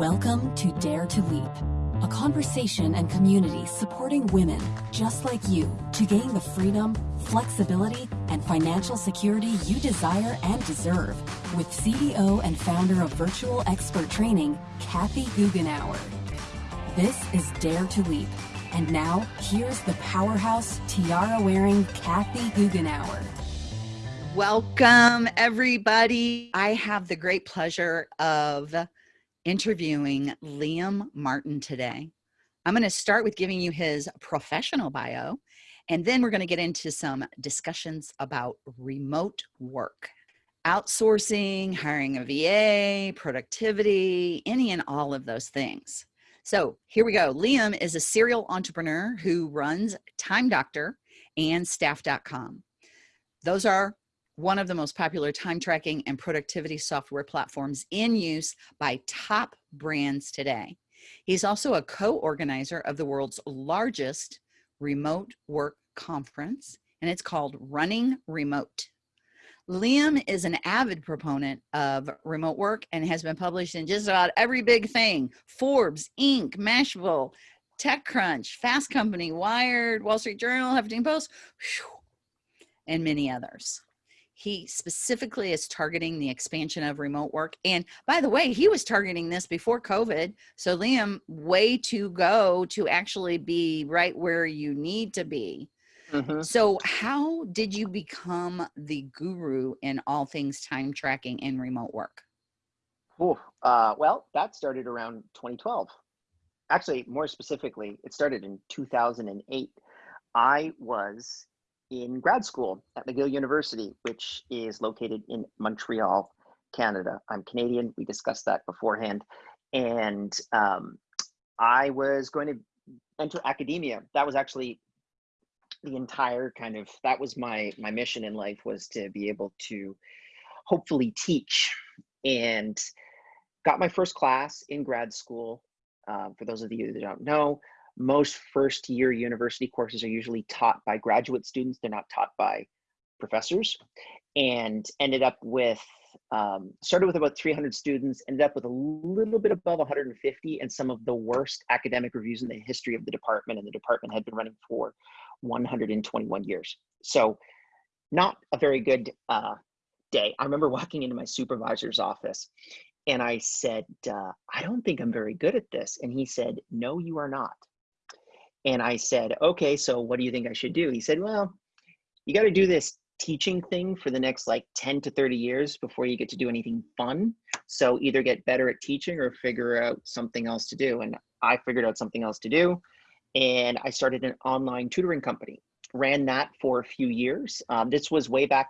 Welcome to Dare to Leap, a conversation and community supporting women just like you to gain the freedom, flexibility, and financial security you desire and deserve with CEO and founder of Virtual Expert Training, Kathy Goughenour. This is Dare to Leap. And now, here's the powerhouse tiara wearing Kathy Goughenour. Welcome, everybody. I have the great pleasure of interviewing Liam Martin today. I'm going to start with giving you his professional bio, and then we're going to get into some discussions about remote work, outsourcing, hiring a VA, productivity, any and all of those things. So here we go. Liam is a serial entrepreneur who runs Time Doctor and Staff.com. Those are one of the most popular time tracking and productivity software platforms in use by top brands today. He's also a co-organizer of the world's largest remote work conference, and it's called Running Remote. Liam is an avid proponent of remote work and has been published in just about every big thing, Forbes, Inc., Mashable, TechCrunch, Fast Company, Wired, Wall Street Journal, Huffington Post, and many others he specifically is targeting the expansion of remote work. And by the way, he was targeting this before COVID. So Liam, way to go to actually be right where you need to be. Mm -hmm. So how did you become the guru in all things time tracking and remote work? Ooh, uh, well, that started around 2012. Actually, more specifically, it started in 2008. I was in grad school at McGill University, which is located in Montreal, Canada. I'm Canadian. We discussed that beforehand. And um, I was going to enter academia. That was actually the entire kind of, that was my, my mission in life was to be able to hopefully teach and got my first class in grad school. Uh, for those of you that don't know, most first year university courses are usually taught by graduate students. They're not taught by professors and ended up with, um, started with about 300 students, ended up with a little bit above 150 and some of the worst academic reviews in the history of the department. And the department had been running for 121 years. So not a very good uh, day. I remember walking into my supervisor's office and I said, uh, I don't think I'm very good at this. And he said, no, you are not. And I said, okay, so what do you think I should do? He said, well, you got to do this teaching thing for the next like 10 to 30 years before you get to do anything fun. So either get better at teaching or figure out something else to do. And I figured out something else to do. And I started an online tutoring company, ran that for a few years. Um, this was way back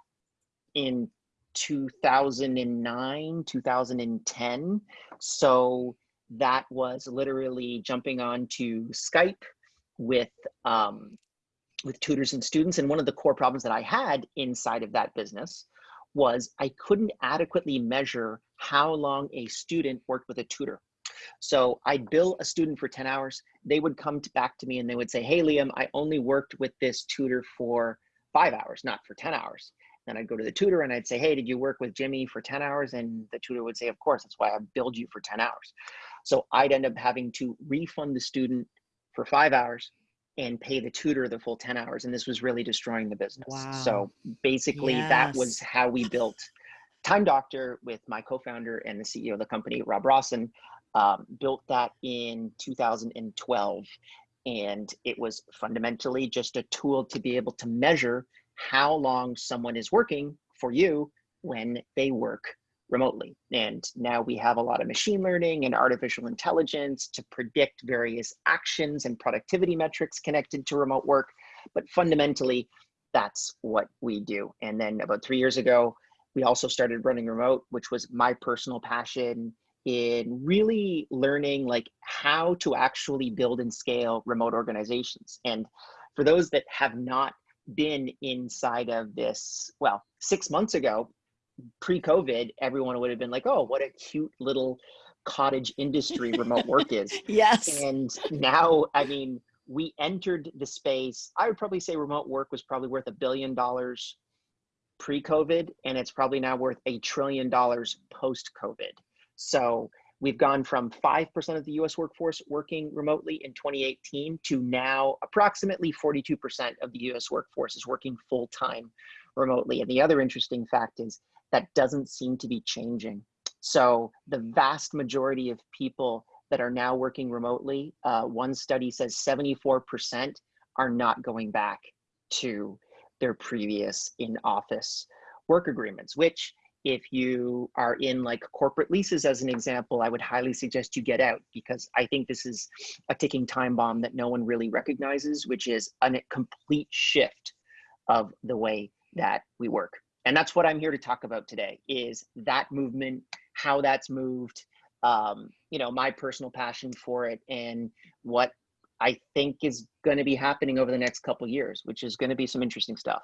in 2009, 2010. So that was literally jumping onto Skype, with um, with tutors and students. And one of the core problems that I had inside of that business was I couldn't adequately measure how long a student worked with a tutor. So I'd bill a student for 10 hours. They would come to, back to me and they would say, hey, Liam, I only worked with this tutor for five hours, not for 10 hours. Then I'd go to the tutor and I'd say, hey, did you work with Jimmy for 10 hours? And the tutor would say, of course, that's why I billed you for 10 hours. So I'd end up having to refund the student for five hours and pay the tutor the full 10 hours. And this was really destroying the business. Wow. So basically, yes. that was how we built Time Doctor with my co founder and the CEO of the company, Rob Rawson. Um, built that in 2012. And it was fundamentally just a tool to be able to measure how long someone is working for you when they work remotely. And now we have a lot of machine learning and artificial intelligence to predict various actions and productivity metrics connected to remote work. But fundamentally, that's what we do. And then about three years ago, we also started running remote, which was my personal passion in really learning like how to actually build and scale remote organizations. And for those that have not been inside of this, well, six months ago, pre-COVID, everyone would have been like, "Oh, what a cute little cottage industry remote work is." yes. And now, I mean, we entered the space. I would probably say remote work was probably worth a billion dollars pre-COVID, and it's probably now worth a trillion dollars post-COVID. So we've gone from 5% of the US workforce working remotely in 2018 to now approximately 42% of the US workforce is working full time remotely. And the other interesting fact is that doesn't seem to be changing. So the vast majority of people that are now working remotely, uh, one study says 74% are not going back to their previous in-office work agreements, which if you are in like corporate leases as an example, I would highly suggest you get out because I think this is a ticking time bomb that no one really recognizes, which is a complete shift of the way that we work. And that's what I'm here to talk about today is that movement, how that's moved, um, you know, my personal passion for it and what I think is going to be happening over the next couple years, which is going to be some interesting stuff.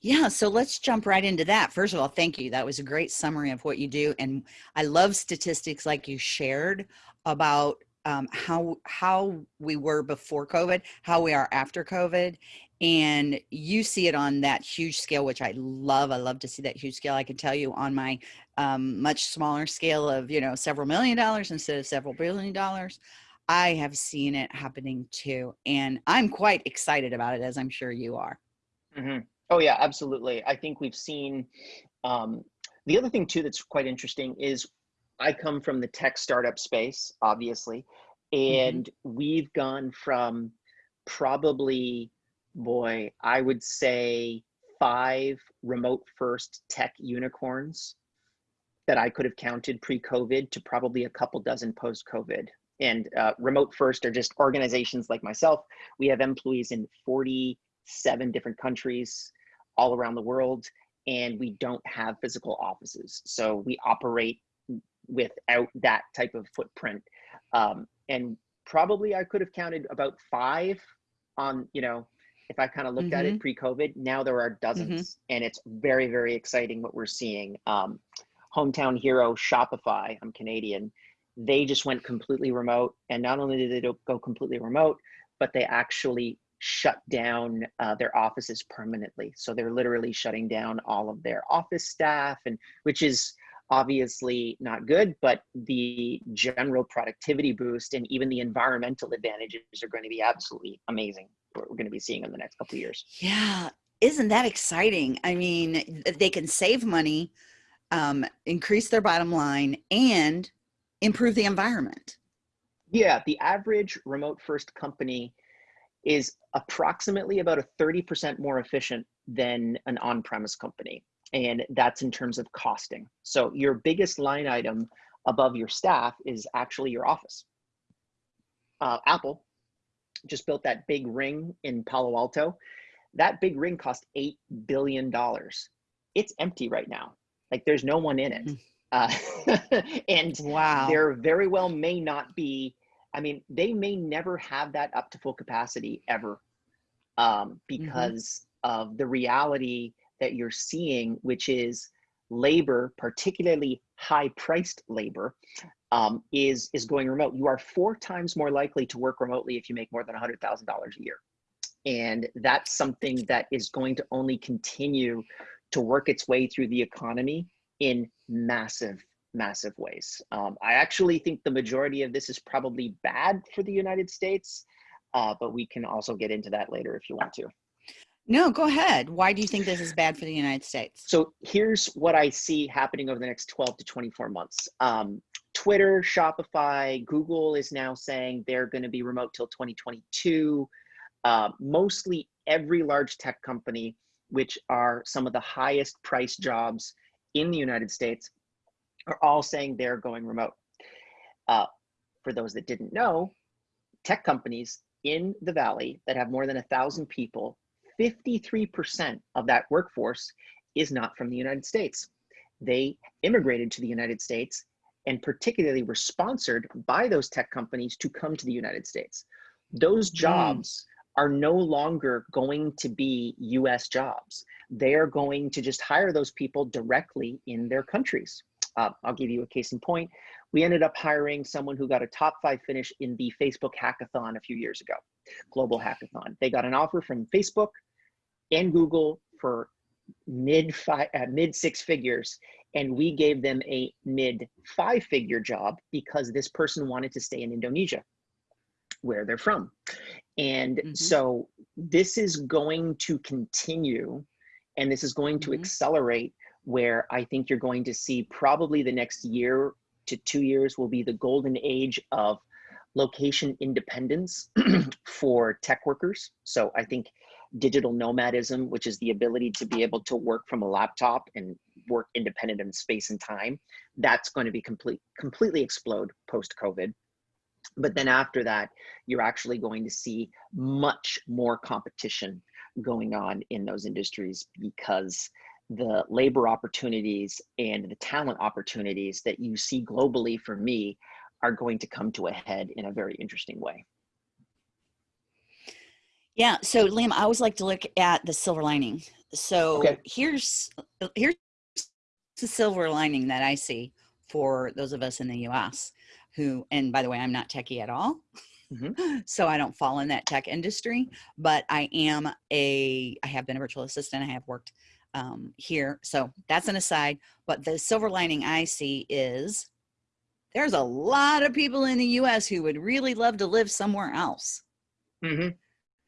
Yeah, so let's jump right into that. First of all, thank you. That was a great summary of what you do. And I love statistics like you shared about um, how how we were before COVID, how we are after COVID, and you see it on that huge scale, which I love. I love to see that huge scale. I can tell you on my um, much smaller scale of you know several million dollars instead of several billion dollars. I have seen it happening too, and I'm quite excited about it, as I'm sure you are. Mm -hmm. Oh yeah, absolutely. I think we've seen. Um, the other thing too that's quite interesting is I come from the tech startup space, obviously, mm-hmm. and mm -hmm. we've gone from probably, boy, I would say five remote first tech unicorns that I could have counted pre-COVID to probably a couple dozen post-COVID. And uh, remote first are just organizations like myself. We have employees in 47 different countries all around the world, and we don't have physical offices. So we operate without that type of footprint. Um, and probably I could have counted about five on, you know, if I kind of looked mm -hmm. at it mm-hmm. pre-COVID, now there are dozens mm -hmm. and it's very, very exciting what we're seeing. Um, hometown hero Shopify, I'm Canadian, they just went completely remote. And not only did they go completely remote, but they actually shut down uh, their offices permanently. So they're literally shutting down all of their office staff, and which is obviously not good, but the general productivity boost and even the environmental advantages are going to be absolutely amazing. What we're going to be seeing in the next couple of years. Yeah, isn't that exciting? I mean, they can save money, um, increase their bottom line, and improve the environment. Yeah, the average remote first company is approximately about a 30% more efficient than an on-premise company. And that's in terms of costing. So your biggest line item above your staff is actually your office. Uh, Apple just built that big ring in Palo Alto. That big ring cost $8 billion. It's empty right now. Like there's no one in it. Hmm. Uh, and wow. there very well may not be I mean, they may never have that up to full capacity ever um, mm-hmm. because mm-hmm. of the reality that you're seeing, which is labor, particularly high priced labor, um, is, is going remote. You are four times more likely to work remotely if you make more than $100,000 a year. And that's something that is going to only continue to work its way through the economy in massive massive ways. Um, I actually think the majority of this is probably bad for the United States, uh, but we can also get into that later if you want to. No, go ahead. Why do you think this is bad for the United States? So here's what I see happening over the next 12 to 24 months. Um, Twitter, Shopify, Google is now saying they're going to be remote till 2022. Uh, mostly every large tech company, which are some of the highest priced jobs in the United States, are all saying they're going remote. Uh, for those that didn't know, tech companies in the Valley that have more than a thousand people, 53% of that workforce is not from the United States. They immigrated to the United States and particularly were sponsored by those tech companies to come to the United States. Those hmm. jobs mm. are no longer going to be US jobs. They are going to just hire those people directly in their countries. Uh, I'll give you a case in point. We ended up hiring someone who got a top five finish in the Facebook hackathon a few years ago, global hackathon. They got an offer from Facebook and Google for mid five, uh, mid six figures, And we gave them a mid five figure job because this person wanted to stay in Indonesia, where they're from. And mm-hmm. so this is going to continue and this is going to mm-hmm. accelerate where I think you're going to see probably the next year to two years will be the golden age of location independence for tech workers. So I think digital nomadism, which is the ability to be able to work from a laptop and work independent in space and time, that's going to be complete completely explode post COVID. But then after that, you're actually going to see much more competition going on in those industries because the labor opportunities and the talent opportunities that you see globally for me are going to come to a head in a very interesting way. Yeah. So Liam, I always like to look at the silver lining. So okay. here's here's the silver lining that I see for those of us in the US who, and by the way, I'm not techie at all. Mm-hmm. So I don't fall in that tech industry, but I am a, I have been a virtual assistant. I have worked um, here. So that's an aside. But the silver lining I see is there's a lot of people in the US who would really love to live somewhere else. Mm-hmm.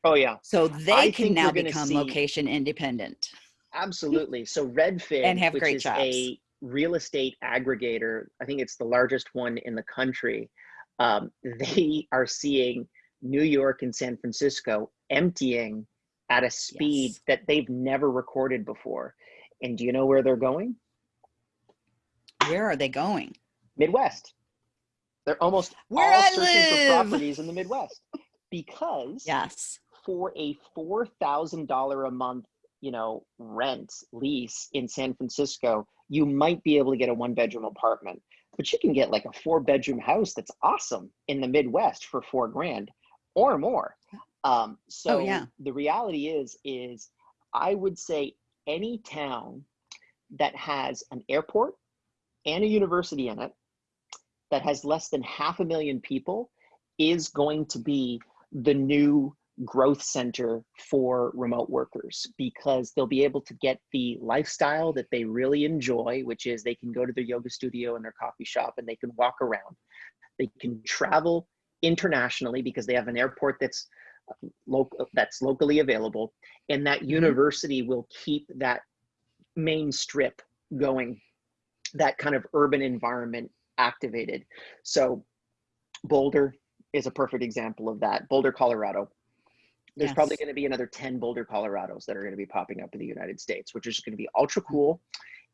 Oh, yeah. So they I can now become see... location independent. Absolutely. So Redfin, and have which great is jobs. a real estate aggregator, I think it's the largest one in the country. Um, they are seeing New York and San Francisco emptying at a speed yes. that they've never recorded before. And do you know where they're going? Where are they going? Midwest. They're almost where all I searching live. for properties in the Midwest because yes, for a four thousand dollar a month, you know, rent lease in San Francisco, you might be able to get a one bedroom apartment, but you can get like a four bedroom house that's awesome in the Midwest for four grand or more. Um, so oh, yeah. the reality is, is I would say any town that has an airport and a university in it that has less than half a million people is going to be the new growth center for remote workers because they'll be able to get the lifestyle that they really enjoy, which is they can go to their yoga studio and their coffee shop and they can walk around. They can travel internationally because they have an airport that's local that's locally available and that mm-hmm. university will keep that main strip going that kind of urban environment activated so boulder is a perfect example of that boulder colorado there's yes. probably going to be another 10 boulder colorados that are going to be popping up in the united states which is going to be ultra cool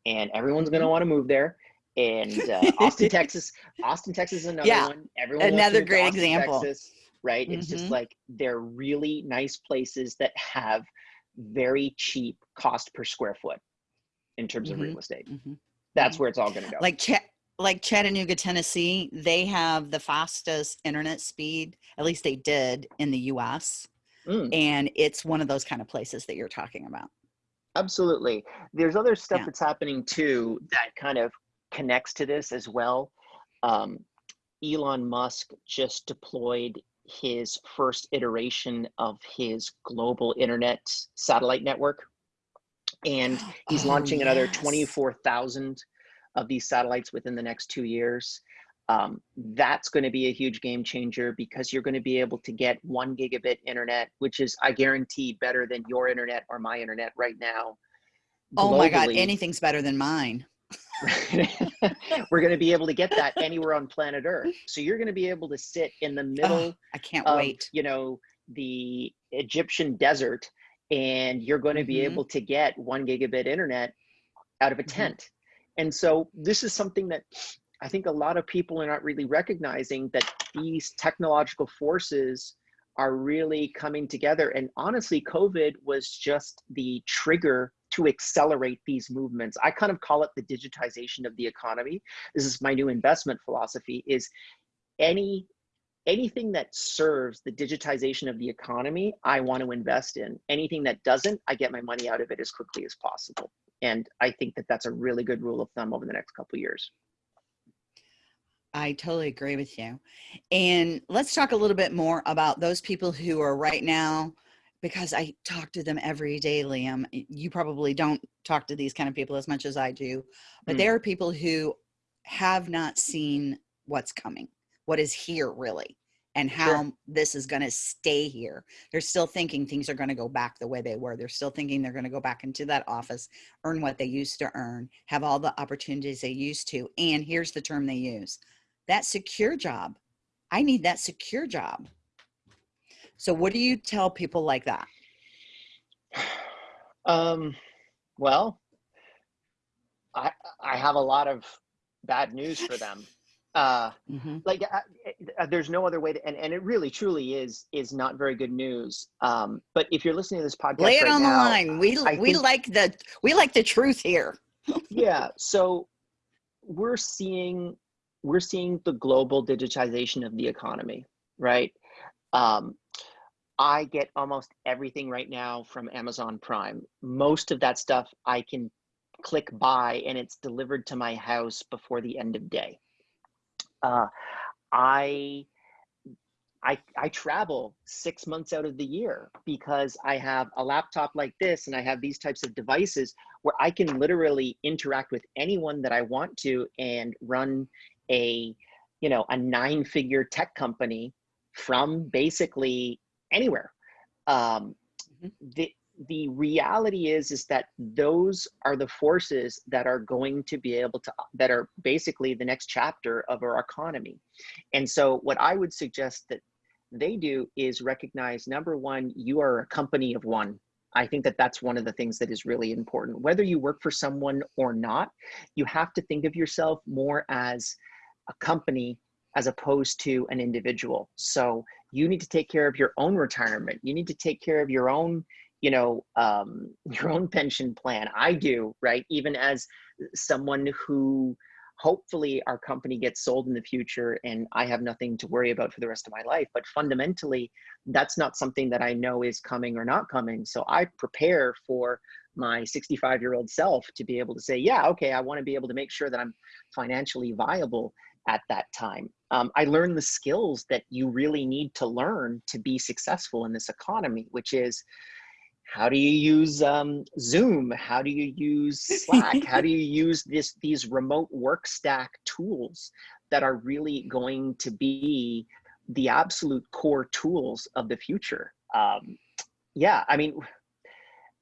and everyone's going to mm-hmm. want to move there and uh, austin texas austin texas is another yeah. one everyone another great example texas right? It's mm-hmm. just like they're really nice places that have very cheap cost per square foot in terms mm-hmm. of real estate. Mm-hmm. That's mm-hmm. where it's all going to go. Like like Chattanooga, Tennessee, they have the fastest internet speed. At least they did in the U.S. Mm. And it's one of those kind of places that you're talking about. Absolutely. There's other stuff yeah. that's happening too that kind of connects to this as well. Um, Elon Musk just deployed his first iteration of his global internet satellite network. And he's oh, launching yes. another 24,000 of these satellites within the next two years. Um, that's going to be a huge game changer because you're going to be able to get one gigabit internet, which is, I guarantee, better than your internet or my internet right now. Globally. Oh my God, anything's better than mine. we're going to be able to get that anywhere on planet Earth. So you're going to be able to sit in the middle. Oh, I can't of, wait. You know, the Egyptian desert, and you're going to be mm-hmm. able to get one gigabit internet out of a mm-hmm. tent. Mm-hmm. And so this is something that I think a lot of people are not really recognizing that these technological forces are really coming together. And honestly, COVID was just the trigger to accelerate these movements. I kind of call it the digitization of the economy. This is my new investment philosophy is any anything that serves the digitization of the economy, I want to invest in. Anything that doesn't, I get my money out of it as quickly as possible. And I think that that's a really good rule of thumb over the next couple years. I totally agree with you. And let's talk a little bit more about those people who are right now because I talk to them every day, Liam. You probably don't talk to these kind of people as much as I do, but Mm. there are people who have not seen what's coming, what is here really, and how Sure. this is going to stay here. They're still thinking things are going to go back the way they were. They're still thinking they're going to go back into that office, earn what they used to earn, have all the opportunities they used to. And here's the term they use that secure job. I need that secure job. So, what do you tell people like that? Um, well, I I have a lot of bad news for them. Uh, Mhm. like uh, uh, there's no other way to, and, and it really truly is is not very good news. Um, but if you're listening to this podcast, Lay it right on the line. We I we think- like the we like the truth here. yeah so we're seeing we're seeing the global digitization of the economy right? Um, i get almost everything right now from amazon prime. Most of that stuff i can click buy and it's delivered to my house before the end of day. Uh, i I, I travel six months out of the year because I have a laptop like this and I have these types of devices where I can literally interact with anyone that I want to and run a, you know, a nine figure tech company from basically anywhere. Um, Mhm. the, the reality is, is that those are the forces that are going to be able to, that are basically the next chapter of our economy. And so what I would suggest that they do is recognize number one, you are a company of one. I think that that's one of the things that is really important. Whether you work for someone or not, you have to think of yourself more as a company as opposed to an individual. So you need to take care of your own retirement. You need to take care of your own, you know, um, your own pension plan. I do, right? Even as someone who hopefully our company gets sold in the future and I have nothing to worry about for the rest of my life. But fundamentally, that's not something that I know is coming or not coming. So I prepare for my 65 year old self to be able to say, yeah, okay, I want to be able to make sure that I'm financially viable at that time. Um, I learned the skills that you really need to learn to be successful in this economy, which is how do you use um, Zoom? How do you use Slack? how do you use this these remote work stack tools that are really going to be the absolute core tools of the future? Um, yeah, I mean,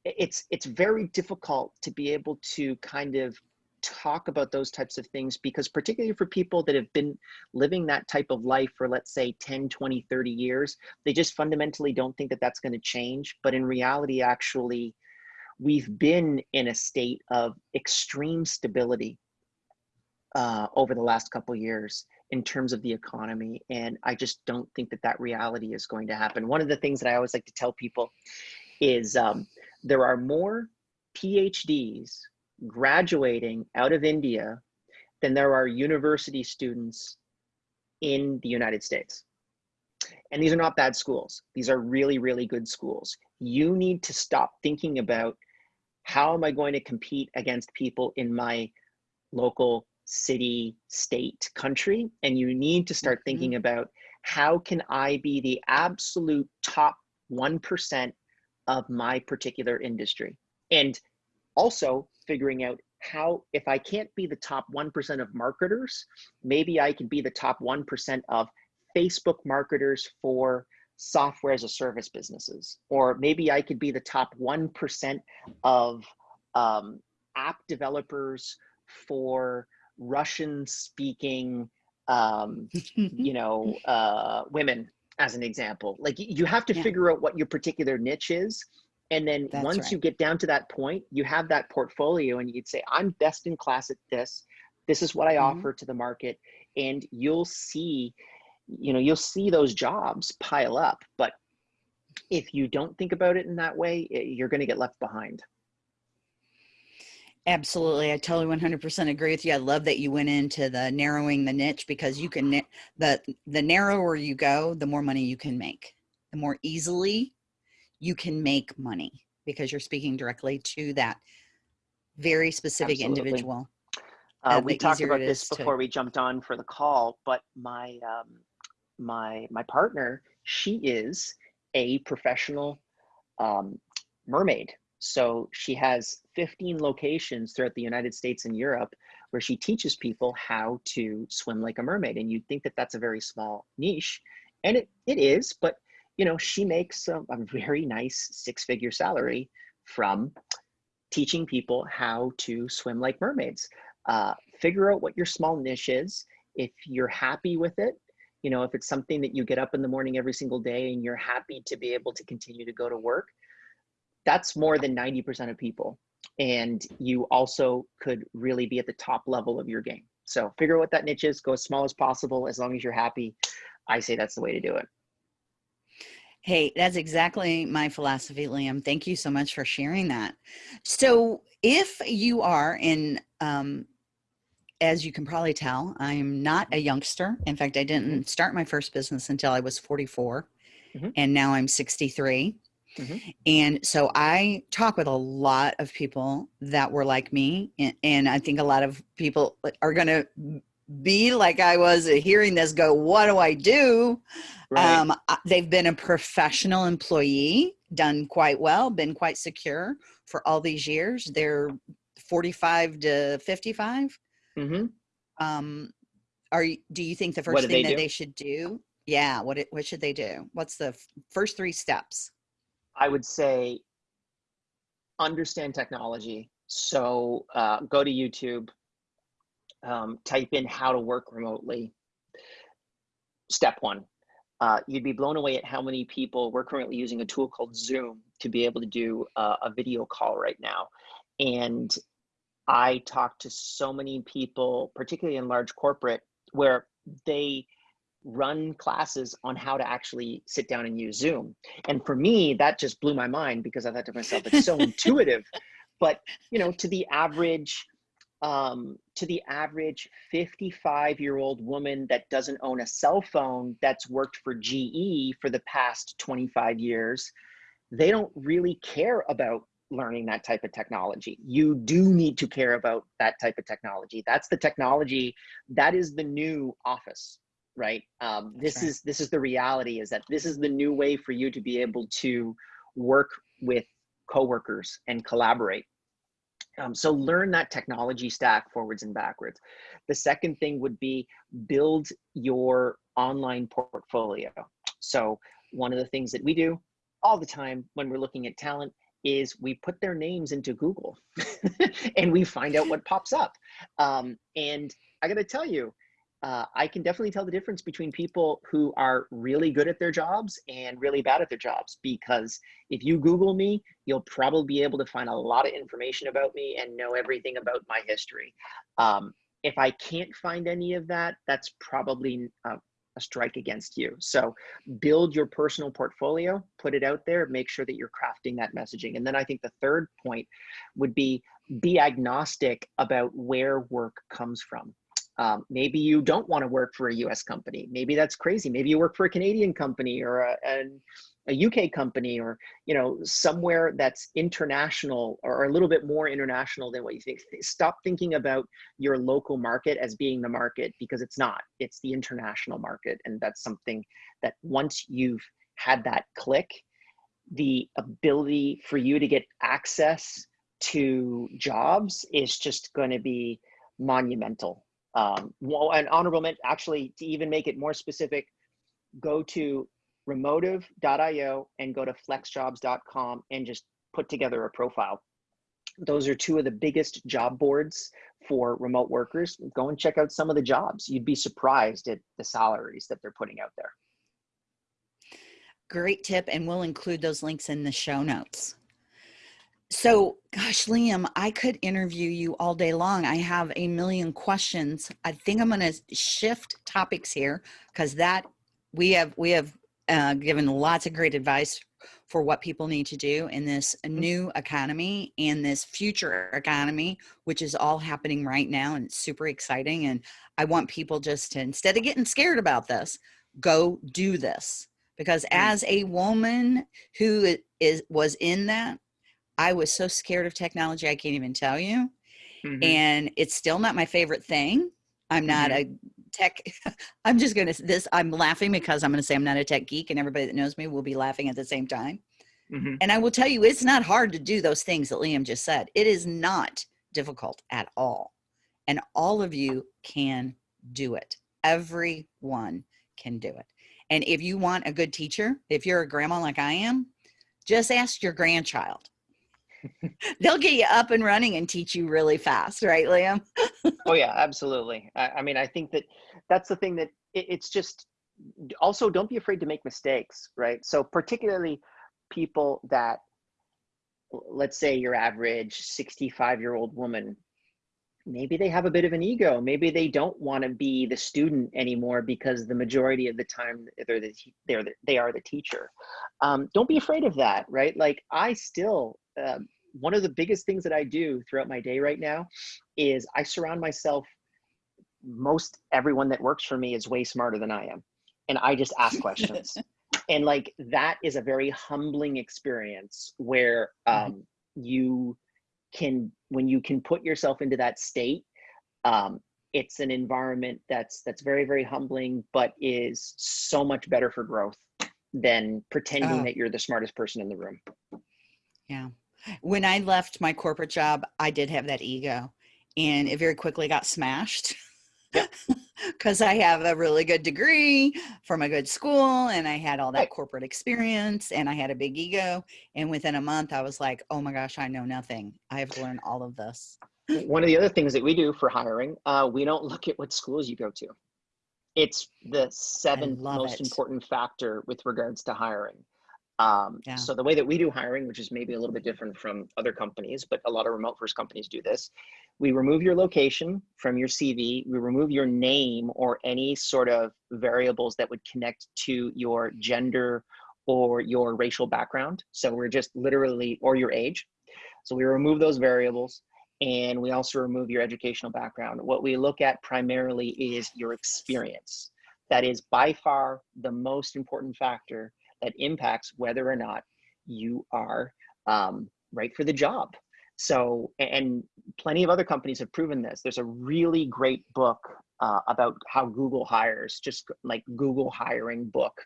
it's it's very difficult to be able to kind of talk about those types of things because particularly for people that have been living that type of life for let's say 10 20 30 years they just fundamentally don't think that that's going to change. But in reality actually we've been in a state of extreme stability uh, over the last couple years in terms of the economy and i just don't think that that reality is going to happen. One of the things that i always like to tell people is um, there are more phds graduating out of India than there are university students in the United States. And these are not bad schools. These are really, really good schools. You need to stop thinking about how am I going to compete against people in my local city, state, country? And you need to start Mhm. thinking about how can I be the absolute top 1% of my particular industry? And also figuring out how if i can't be the top 1% of marketers maybe i can be the top 1% of facebook marketers for software as a service businesses or maybe i could be the top 1% of um, app developers for russian speaking um, you know uh, women as an example like you have to Yeah. figure out what your particular niche is and then That's once right. you get down to that point you have that portfolio and you'd say i'm best in class at this this is what i Mhm. offer to the market and you'll see you know you'll see those jobs pile up but if you don't think about it in that way you're going to get left behind Absolutely. I totally 100% agree with you. I love that you went into the narrowing the niche because you can, the, the narrower you go, the more money you can make. The more easily you can make money because you're speaking directly to that very specific Absolutely. individual. Uh, we talked about this is to- before we jumped on for the call, but my um, my my partner, she is a professional um, mermaid. So she has 15 locations throughout the United States and Europe where she teaches people how to swim like a mermaid. And you'd think that that's a very small niche, and it, it is, but you know, she makes a, a very nice six-figure salary from teaching people how to swim like mermaids. Uh, figure out what your small niche is. If you're happy with it, you know, if it's something that you get up in the morning every single day and you're happy to be able to continue to go to work, that's more than 90% of people. And you also could really be at the top level of your game. So figure out what that niche is, go as small as possible, as long as you're happy. I say that's the way to do it. Hey, that's exactly my philosophy, Liam. Thank you so much for sharing that. So, if you are in, um, as you can probably tell, I'm not a youngster. In fact, I didn't start my first business until I was 44, mm-hmm. and now I'm 63. Mm-hmm. And so I talk with a lot of people that were like me. And, and I think a lot of people are going to be like I was hearing this go, what do I do? Right. Um, they've been a professional employee, done quite well, been quite secure for all these years. They're 45 to 55. Mm-hmm. Um, are you, do you think the first thing they that do? they should do? Yeah. What, it, what should they do? What's the first three steps? I would say understand technology. So uh, go to YouTube, um, type in how to work remotely. Step one, uh, you'd be blown away at how many people we're currently using a tool called Zoom to be able to do uh, a video call right now. And I talk to so many people, particularly in large corporate, where they run classes on how to actually sit down and use Zoom. And for me, that just blew my mind because I thought to myself, it's so intuitive. But you know, to the average um, to the average 55 year old woman that doesn't own a cell phone that's worked for GE for the past 25 years, they don't really care about learning that type of technology. You do need to care about that type of technology. That's the technology that is the new office, right? Um, this right. is this is the reality is that this is the new way for you to be able to work with coworkers and collaborate um, so learn that technology stack forwards and backwards. The second thing would be build your online portfolio. So one of the things that we do all the time when we're looking at talent is we put their names into Google and we find out what pops up. Um, and I got to tell you, uh, I can definitely tell the difference between people who are really good at their jobs and really bad at their jobs. Because if you Google me, you'll probably be able to find a lot of information about me and know everything about my history. Um, if I can't find any of that, that's probably a, a strike against you. So build your personal portfolio, put it out there, make sure that you're crafting that messaging. And then I think the third point would be be agnostic about where work comes from. Um, maybe you don't want to work for a US company. Maybe that's crazy. Maybe you work for a Canadian company or a, a, a UK company or you know somewhere that's international or a little bit more international than what you think. Stop thinking about your local market as being the market because it's not. It's the international market. And that's something that once you've had that click, the ability for you to get access to jobs is just going to be monumental um, well, an honorable mention, actually, to even make it more specific, go to remotive.io and go to flexjobs.com and just put together a profile. Those are two of the biggest job boards for remote workers. Go and check out some of the jobs. You'd be surprised at the salaries that they're putting out there. Great tip, and we'll include those links in the show notes. So, gosh, Liam, I could interview you all day long. I have a million questions. I think I'm going to shift topics here because that we have we have uh, given lots of great advice for what people need to do in this mm-hmm. new economy and this future economy, which is all happening right now, and it's super exciting. And I want people just to instead of getting scared about this, go do this because mm. as a woman who is was in that I was so scared of technology, I can't even tell you. Mm-hmm. And it's still not my favorite thing. I'm not mm-hmm. a tech. I'm just going to this. I'm laughing because I'm going to say I'm not a tech geek, and everybody that knows me will be laughing at the same time. Mhm. And I will tell you, it's not hard to do those things that Liam just said. It is not difficult at all. And all of you can do it. Everyone can do it. And if you want a good teacher, if you're a grandma like I am, just ask your grandchild. They'll get you up and running and teach you really fast, right, Liam? Oh yeah, absolutely. I, I mean, I think that that's the thing that it, it's just also don't be afraid to make mistakes, right? So particularly people that let's say your average 65 year old woman maybe they have a bit of an ego maybe they don't want to be the student anymore because the majority of the time they're the, they're the, they are the teacher um, don't be afraid of that right like i still uh, one of the biggest things that i do throughout my day right now is i surround myself most everyone that works for me is way smarter than i am and i just ask questions and like that is a very humbling experience where Mhm. um, you can when you can put yourself into that state um, it's an environment that's that's very very humbling but is so much better for growth than pretending Oh. that you're the smartest person in the room Yeah. When I left my corporate job, I did have that ego and it very quickly got smashed because I have a really good degree from a good school and I had all that corporate experience and I had a big ego. And within a month, I was like, oh my gosh, I know nothing. I have to learn all of this. one of the other things that we do for hiring uh, we don't look at what schools you go to it's the seventh most it. important factor with regards to hiring um, Yeah. so the way that we do hiring which is maybe a little bit different from other companies but a lot of remote first companies do this we remove your location from your cv we remove your name or any sort of variables that would connect to your gender or your racial background so we're just literally or your age so we remove those variables and we also remove your educational background. What we look at primarily is your experience. That is by far the most important factor that impacts whether or not you are um, right for the job. So, and plenty of other companies have proven this. There's a really great book uh, about how Google hires, just like Google hiring book.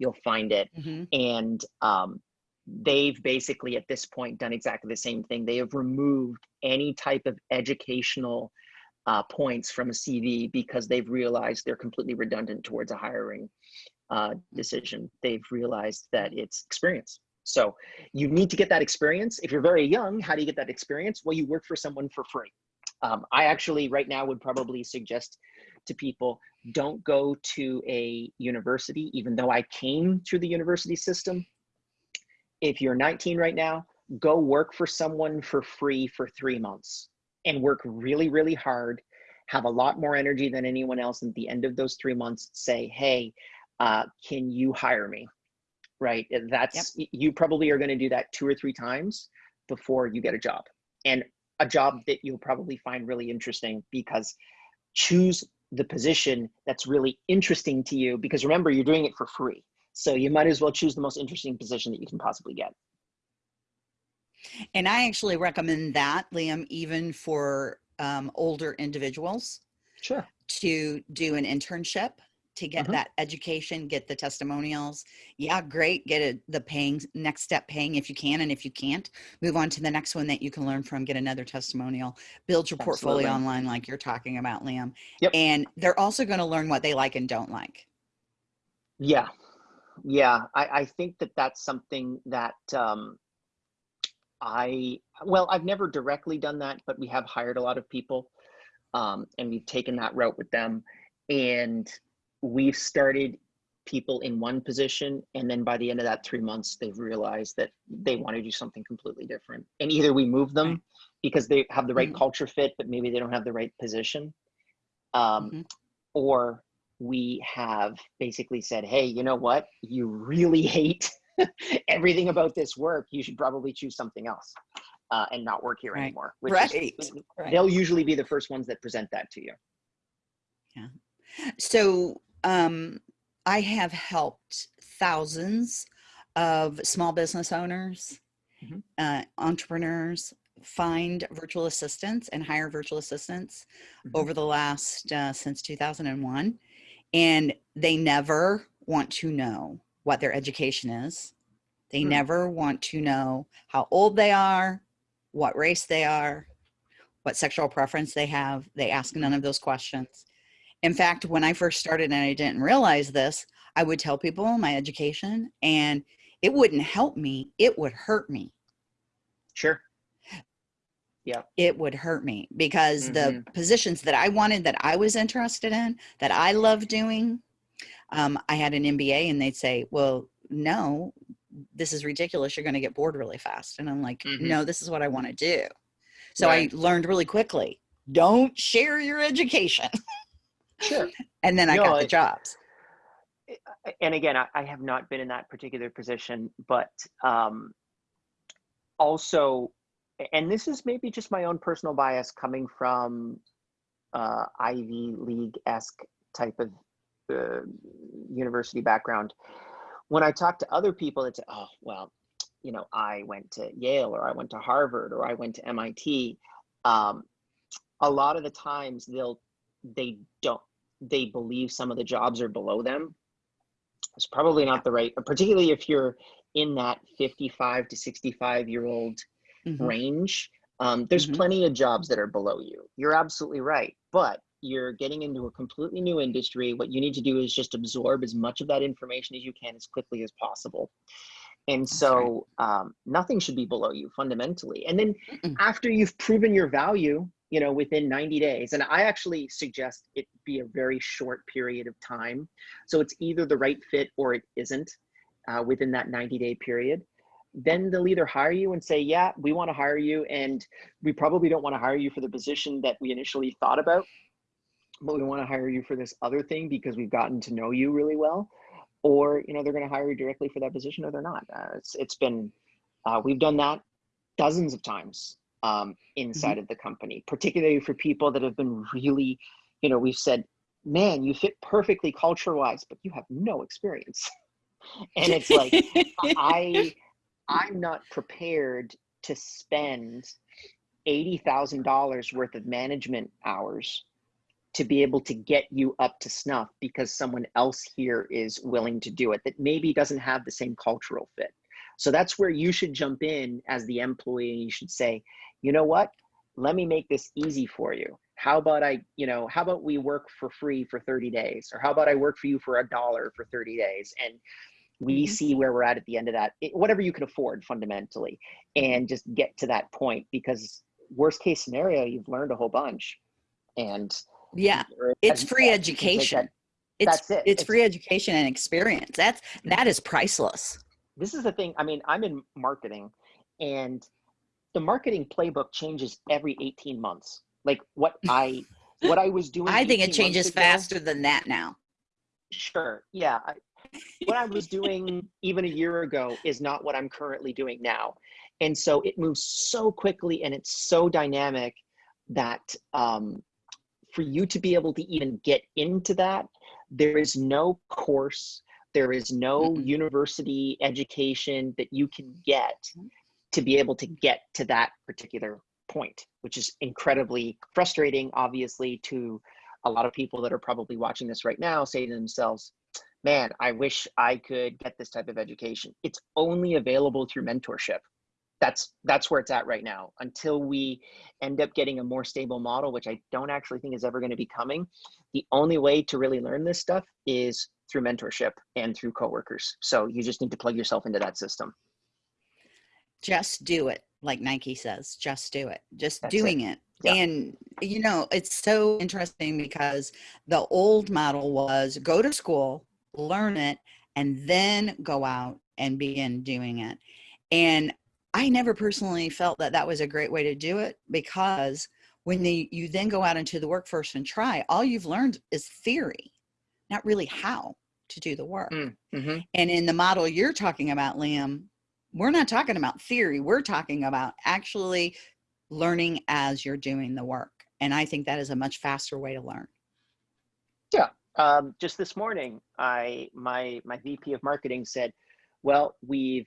You'll find it Mhm. and um, they've basically at this point done exactly the same thing they have removed any type of educational uh, points from a cv because they've realized they're completely redundant towards a hiring uh, decision they've realized that it's experience so you need to get that experience if you're very young how do you get that experience well you work for someone for free um, i actually right now would probably suggest to people don't go to a university even though i came through the university system if you're 19 right now, go work for someone for free for three months and work really, really hard. Have a lot more energy than anyone else. And at the end of those three months, say, hey, uh, can you hire me? Right? That's you probably are going to do that two or three times before you get a job. And a job that you'll probably find really interesting because choose the position that's really interesting to you because remember, you're doing it for free. So you might as well choose the most interesting position that you can possibly get. And I actually recommend that, Liam, even for um, older individuals Sure. to do an internship to get Mhm. that education, get the testimonials. Yeah, great. Get a, the paying next step paying if you can. And if you can't, move on to the next one that you can learn from, get another testimonial, build your portfolio online like you're talking about, Liam. Yep. And they're also going to learn what they like and don't like. Yeah. Yeah. I, I think that that's something that um, I, well, I've never directly done that, but we have hired a lot of people um, and we've taken that route with them. And we've started people in one position. And then by the end of that three months, they've realized that they want to do something completely different. And either we move them because they have the right Mhm. culture fit, but maybe they don't have the right position. Um, Mhm. or we have basically said, hey, you know what? You really hate everything about this work. You should probably choose something else uh, and not work here Right. anymore. Which Right. Is, Right. They'll usually be the first ones that present that to you. Yeah so um, I have helped thousands of small business owners, Mhm. uh, entrepreneurs find virtual assistants and hire virtual assistants Mhm. over the last uh, since 2001. And they never want to know what their education is. They Hmm. never want to know how old they are, what race they are, what sexual preference they have. They ask none of those questions. In fact, when I first started and I didn't realize this, I would tell people my education and it wouldn't help me, it would hurt me. Sure. Yeah. It would hurt me because the Mm-hmm. positions that I wanted, that I was interested in, that I love doing, um, I had an MBA and they'd say, well, no, this is ridiculous. You're going to get bored really fast. And I'm like, Mhm. no, this is what I want to do. So Right. I learned really quickly don't share your education. Sure. and then I No, got the jobs. and again, I, I have not been in that particular position, but um, also, and this is maybe just my own personal bias coming from uh, Ivy League esque type of uh, university background. When I talk to other people, it's oh well, you know, I went to Yale or I went to Harvard or I went to MIT. Um, a lot of the times they'll they don't they believe some of the jobs are below them it's probably not the right particularly if you're in that 55 to 65 year old Mhm. range um, there's Mhm. plenty of jobs that are below you you're absolutely right but you're getting into a completely new industry what you need to do is just absorb as much of that information as you can as quickly as possible and so um, nothing should be below you fundamentally and then Mm-mm. after you've proven your value you know within 90 days. And i actually suggest it be a very short period of time. So it's either the right fit or it isn't uh, within that 90 day period. Then they'll either hire you and say yeah we want to hire you and we probably don't want to hire you for the position that we initially thought about but we want to hire you for this other thing because we've gotten to know you really well or you know they're going to hire you directly for that position or they're not. Uh, it's it's been uh, we've done that dozens of times um, inside of the company particularly for people that have been really you know we've said man you fit perfectly culture wise but you have no experience. And it's like i i'm not prepared to spend $80000 worth of management hours to be able to get you up to snuff because someone else here is willing to do it that maybe doesn't have the same cultural fit. So that's where you should jump in as the employee and you should say you know what let me make this easy for you how about i you know how about we work for free for 30 days or how about i work for you for a dollar for 30 days and we Mhm. see where we're at at the end of that it, whatever you can afford fundamentally and just get to that point because worst case scenario you've learned a whole bunch and yeah, it's free yeah, you can take education. that- It's that's it. it's It's- free education and experience. That's that is priceless. this is the thing i mean i'm in marketing and the marketing playbook changes every 18 months like what i what i was doing I think it changes ago- faster than that now. sure yeah I, what i was doing even a year ago is not what i'm currently doing now and so it moves so quickly and it's so dynamic that um, for you to be able to even get into that there is no course there is no Mm-mm. university education that you can get to be able to get to that particular point which is incredibly frustrating obviously to a lot of people that are probably watching this right now say to themselves man i wish i could get this type of education. It's only available through mentorship. That's that's where it's at right now. Until we end up getting a more stable model which i don't actually think is ever going to be coming the only way to really learn this stuff is through mentorship and through coworkers. So you just need to plug yourself into that system Just do it, like Nike says. Just do it. Just That's it. doing it. Yeah. And you know, it's so interesting because the old model was go to school, learn it, and then go out and begin doing it. And I never personally felt that that was a great way to do it because when the, you then go out into the workforce and try, all you've learned is theory, not really how to do the work. mm-hmm. And in the model you're talking about, Liam, we're not talking about theory. We're talking about actually learning as you're doing the work. And I think that is a much faster way to learn. um, just this morning i my my vp of marketing said well we've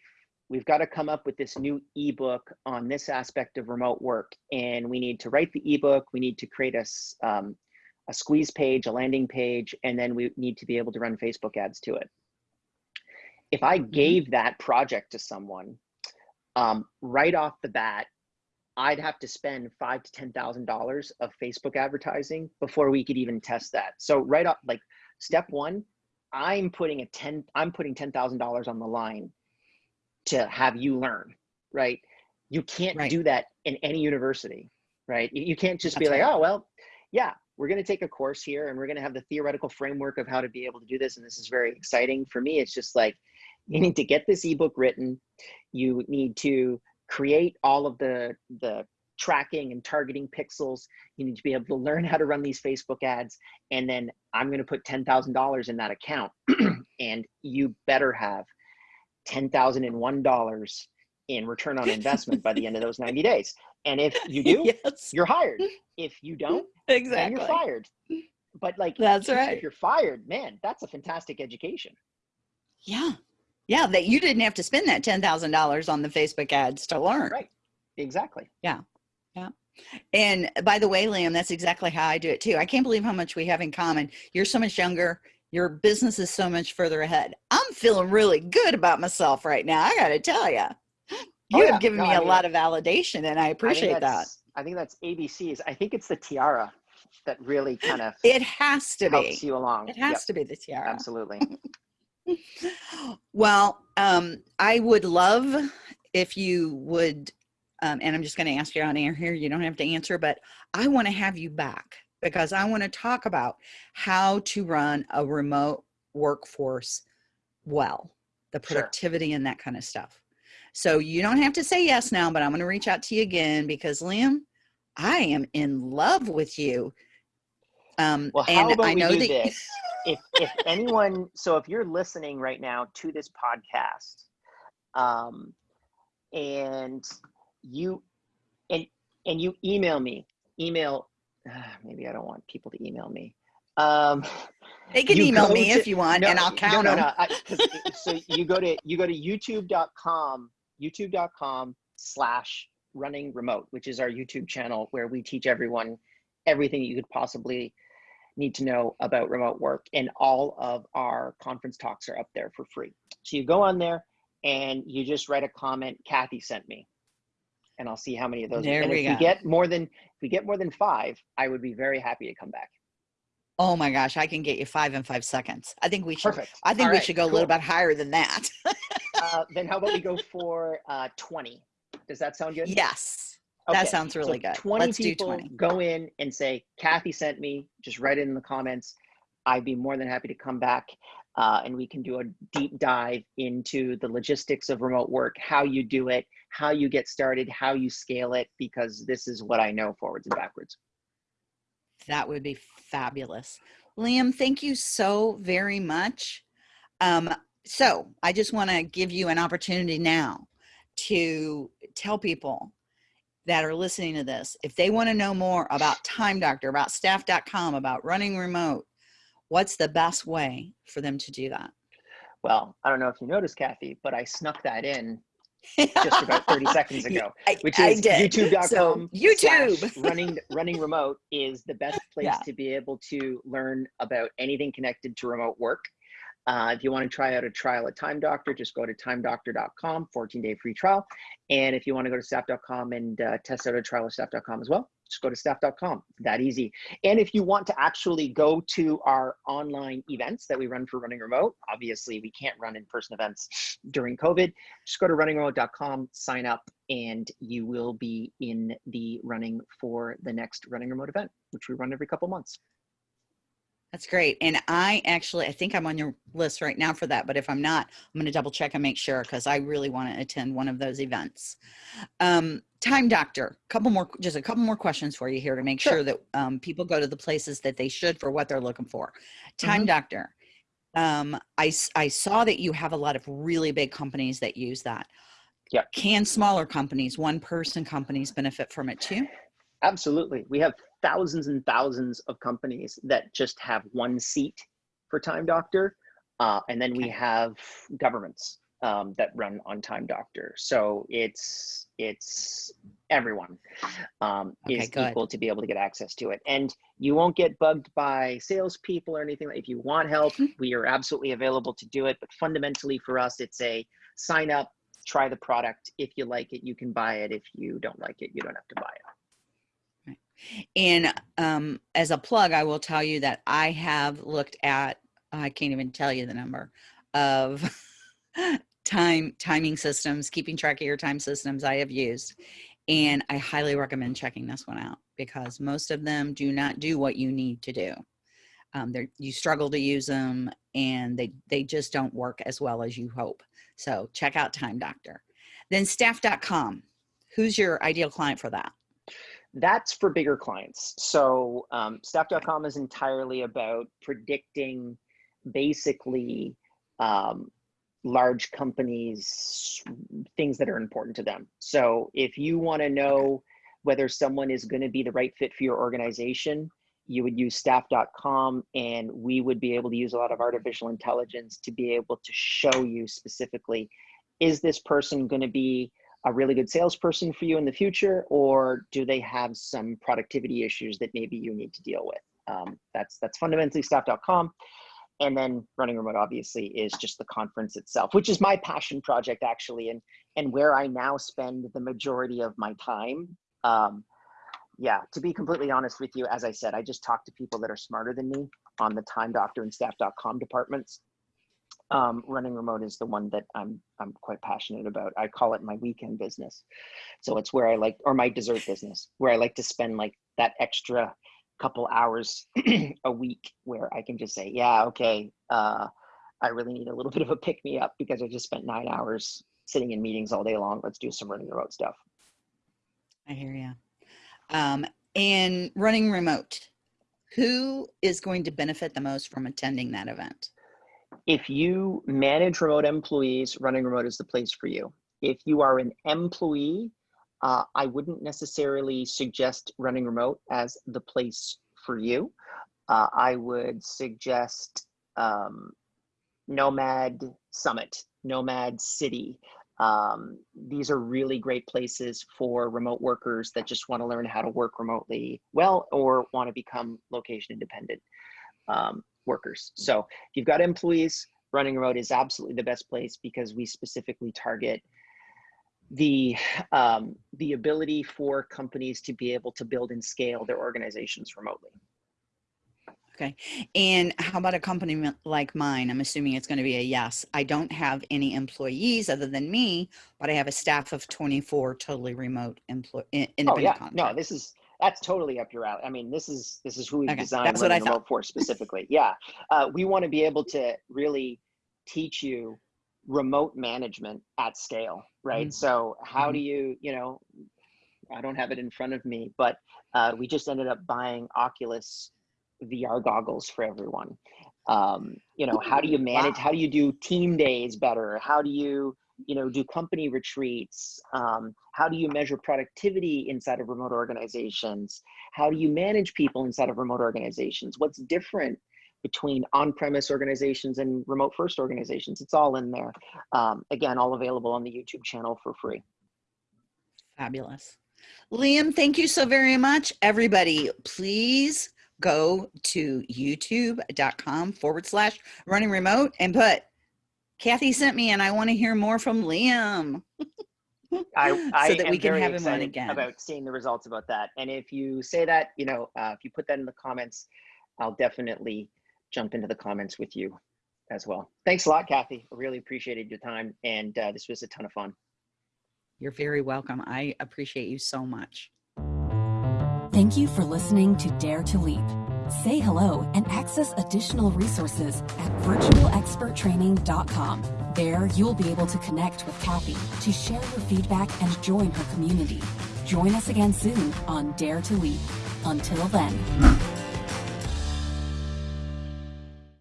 we've got to come up with this new ebook on this aspect of remote work and we need to write the ebook we need to create a, um, a squeeze page a landing page and then we need to be able to run facebook ads to it if I Mhm. gave that project to someone, um, right off the bat, I'd have to spend five to ten thousand dollars of Facebook advertising before we could even test that. So right off, like step one, I'm putting a ten, I'm putting ten thousand dollars on the line to have you learn, right? You can't Right. do that in any university, right? You, can't just be That's like, right. oh well, yeah, we're going to take a course here and we're going to have the theoretical framework of how to be able to do this, and this is very exciting for me. It's just like you need to get this ebook written. You need to create all of the the tracking and targeting pixels. You need to be able to learn how to run these Facebook ads, and then I'm going to put ten thousand dollars in that account, and you better have ten thousand and one dollars in return on investment by the end of those 90 days. And if you do, yes, you're hired. If you don't, then exactly. you're fired. But like That's right. If you're fired, man, that's a fantastic education. Yeah. Yeah. That you didn't have to spend that $10,000 on the Facebook ads to learn. Right. Exactly. Yeah. Yeah. And by the way, Liam, that's exactly how I do it too. I can't believe how much we have in common. You're so much younger. Your business is so much further ahead. I'm feeling really good about myself right now. I got to tell you, you Oh, yeah. have given No, me I a mean, lot of validation and I I appreciate that. that's- I think that's ABCs. I think it's the tiara that really kind of It has to helps be. you along. It has Yep, to be the tiara. Absolutely. Well, um, I would love if you would, um, and I'm just going to ask you on air here. You don't have to answer, but I want to have you back because I want to talk about how to run a remote workforce well, the Sure. productivity and that kind of stuff. So you don't have to say yes now, but I'm going to reach out to you again because Liam, I am in love with you. Um, Well, how and about I we know do that this? If if anyone, so if you're listening right now to this podcast, um, and you and and you email me, email. maybe I don't want people to email me. Um, they can email me to- if you want, and I'll count no, no, them. no. I, so you go to you go to youtube.com, youtube.com slash running remote, which is our YouTube channel where we teach everyone everything you could possibly need to know about remote work. And all of our conference talks are up there for free. So you go on there and you just write a comment, Kathy sent me. And I'll see how many of those. There and we if go. we get more than if we get more than five, I would be very happy to come back. Oh my gosh, I can get you five in five seconds. I think we should. Perfect. I think All we right, should go a little bit higher than that. uh, then how about we go for uh, 20? Does that sound good? yes, Okay, that sounds really so good. 20 Let's do people 20. go in and say, Kathy sent me, just write it in the comments. I'd be more than happy to come back uh, and we can do a deep dive into the logistics of remote work, how you do it, how you get started, how you scale it, because this is what I know forwards and backwards. That would be fabulous. Liam, thank you so very much. Um, so I just want to give you an opportunity now to tell people that are listening to this, if they want to know more about Time Doctor, about staff.com, about running remote, what's the best way for them to do that? Well, I don't know if you noticed, Kathy, but I snuck that in just about 30 seconds ago. Which is youtube.com So, YouTube. running running remote is the best place Yeah. to be able to learn about anything connected to remote work uh, if you want to try out a trial at time doctor just go to timedoctor.com 14 day free trial. And if you want to go to staff.com and uh, test out a trial at staff.com as well just go to staff.com that easy. And if you want to actually go to our online events that we run for running remote obviously we can't run in-person events during covid just go to runningremote.com, sign up, and you will be in the running for the next running remote event, which we run every couple months. That's great. And I actually, I think I'm on your list right now for that. But if I'm not, I'm going to double check and make sure because I really want to attend one of those events. Um, Time Doctor, couple more, just a couple more questions for you here to make Sure. sure that um, people go to the places that they should for what they're looking for. Time Mhm. Doctor, um, I, s- I saw that you have a lot of really big companies that use that. Yeah. Can smaller companies, one person companies benefit from it too? Absolutely. We have thousands and thousands of companies that just have one seat for Time Doctor. Uh, and then we have governments um, that run on Time Doctor. So it's it's everyone um, Okay, is good. equal to be able to get access to it, and you won't get bugged by salespeople or anything. If you want help, Hmm. we are absolutely available to do it. But fundamentally, for us, it's a sign up, try the product. If you like it, you can buy it. If you don't like it, you don't have to buy it. And um, as a plug, I will tell you that I have looked at, I can't even tell you the number of time timing systems, keeping track of your time systems I have used. And I highly recommend checking this one out because most of them do not do what you need to do. Um, you struggle to use them and they, they just don't work as well as you hope. So check out Time Doctor. Then staff.com. Who's your ideal client for that? That's for bigger clients. So um, staff.com is entirely about predicting basically um, large companies, things that are important to them. So if you want to know whether someone is going to be the right fit for your organization, you would use staff.com and we would be able to use a lot of artificial intelligence to be able to show you specifically is this person going to be a really good salesperson for you in the future or do they have some productivity issues that maybe you need to deal with? Um, that's that's fundamentally staff.com and then running remote obviously is just the conference itself which is my passion project actually and and where i now spend the majority of my time. Um, yeah to be completely honest with you as i said i just talk to people that are smarter than me on the time doctor and staff.com departments um, running remote is the one that I'm I'm quite passionate about. I call it my weekend business. So it's where I like, or my dessert business, where I like to spend like that extra couple hours a week where I can just say, yeah, okay, uh, I really need a little bit of a pick me up because I just spent nine hours sitting in meetings all day long. Let's do some running remote stuff. I hear you. Um, and running remote, who is going to benefit the most from attending that event? If you manage remote employees, running remote is the place for you. If you are an employee, uh, I wouldn't necessarily suggest running remote as the place for you. Uh, I would suggest um, Nomad Summit, Nomad City. Um, these are really great places for remote workers that just want to learn how to work remotely well or want to become location independent. Um, workers. So if you've got employees, running remote is absolutely the best place because we specifically target the um, the ability for companies to be able to build and scale their organizations remotely. Okay. And how about a company like mine? I'm assuming it's going to be a yes. I don't have any employees other than me, but I have a staff of 24 totally remote employee Oh yeah, no, this is that's totally up your alley. I mean, this is this is who we Okay, designed that's what I Running Remote thought. for specifically. yeah, uh, we want to be able to really teach you remote management at scale, right? Mhm. So how Mhm. do you, you know, I don't have it in front of me, but uh, we just ended up buying Oculus VR goggles for everyone. Um, you know, how do you manage? wow. How do you do team days better? How do you you know do company retreats um, how do you measure productivity inside of remote organizations? How do you manage people inside of remote organizations? What's different between on-premise organizations and remote first organizations? It's all in there. Um, again all available on the youtube channel for free. Fabulous. Liam, thank you so very much. Everybody, please go to youtube.com forward slash running remote and put Kathy sent me and I want to hear more from Liam. I, I so that am we can very have him on again. about seeing the results about that. And if you say that, you know, uh, if you put that in the comments, I'll definitely jump into the comments with you as well. Thanks a lot, Kathy. I really appreciated your time, and uh, this was a ton of fun. You're very welcome. I appreciate you so much. Thank you for listening to Dare to Leap. Say hello and access additional resources at virtualexperttraining.com. There, you'll be able to connect with Kathy to share your feedback and join her community. Join us again soon on Dare to Leap. Until then.